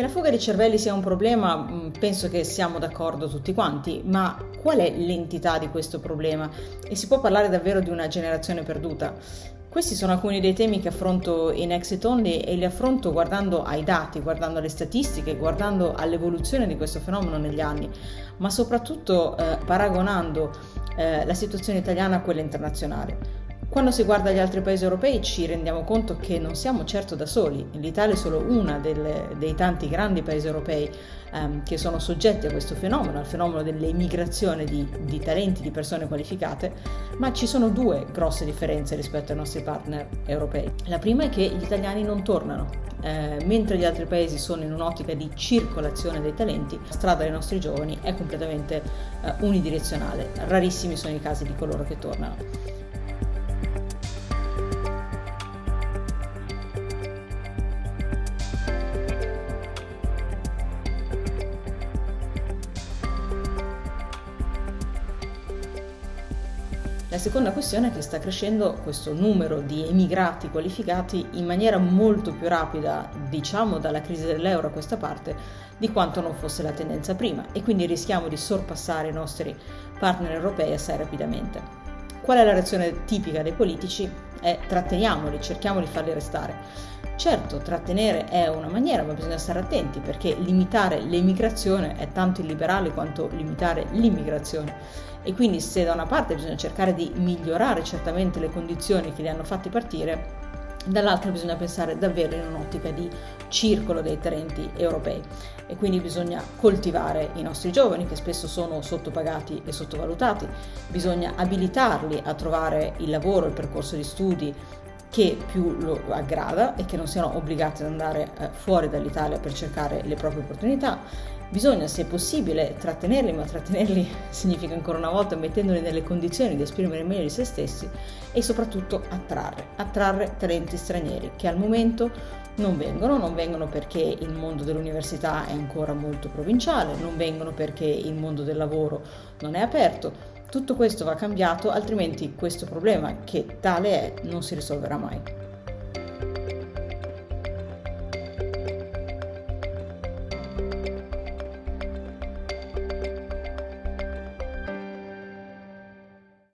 Che la fuga di cervelli sia un problema, mm, penso che siamo d'accordo tutti quanti, ma qual è l'entità di questo problema? E si può parlare davvero di una generazione perduta? Questi sono alcuni dei temi che affronto in Exit Only e li affronto guardando ai dati, guardando alle statistiche, guardando all'evoluzione di questo fenomeno negli anni, ma soprattutto eh, paragonando eh, la situazione italiana a quella internazionale. Quando si guarda gli altri paesi europei ci rendiamo conto che non siamo certo da soli. L'Italia è solo uno dei tanti grandi paesi europei ehm, che sono soggetti a questo fenomeno, al fenomeno dell'emigrazione di, di, talenti, di persone qualificate, ma ci sono due grosse differenze rispetto ai nostri partner europei. La prima è che gli italiani non tornano. Eh, mentre gli altri paesi sono in un'ottica di circolazione dei talenti, la strada dei nostri giovani è completamente eh, unidirezionale. Rarissimi sono i casi di coloro che tornano. La seconda questione è che sta crescendo questo numero di emigrati qualificati in maniera molto più rapida, diciamo dalla crisi dell'euro a questa parte, di quanto non fosse la tendenza prima e quindi rischiamo di sorpassare i nostri partner europei assai rapidamente. Qual è la reazione tipica dei politici? È tratteniamoli, cerchiamo di farli restare. Certo, trattenere è una maniera, ma bisogna stare attenti perché limitare l'emigrazione è tanto illiberale quanto limitare l'immigrazione e quindi se da una parte bisogna cercare di migliorare certamente le condizioni che li hanno fatti partire, dall'altra bisogna pensare davvero in un'ottica di circolo dei talenti europei. E quindi bisogna coltivare i nostri giovani che spesso sono sottopagati e sottovalutati, bisogna abilitarli a trovare il lavoro, il percorso di studi che più lo aggrada e che non siano obbligati ad andare eh, fuori dall'Italia per cercare le proprie opportunità Bisogna, se possibile, trattenerli, ma trattenerli significa ancora una volta mettendoli nelle condizioni di esprimere meglio di se stessi e soprattutto attrarre, attrarre talenti stranieri che al momento non vengono, non vengono perché il mondo dell'università è ancora molto provinciale, non vengono perché il mondo del lavoro non è aperto. Tutto questo va cambiato, altrimenti questo problema che tale è non si risolverà mai.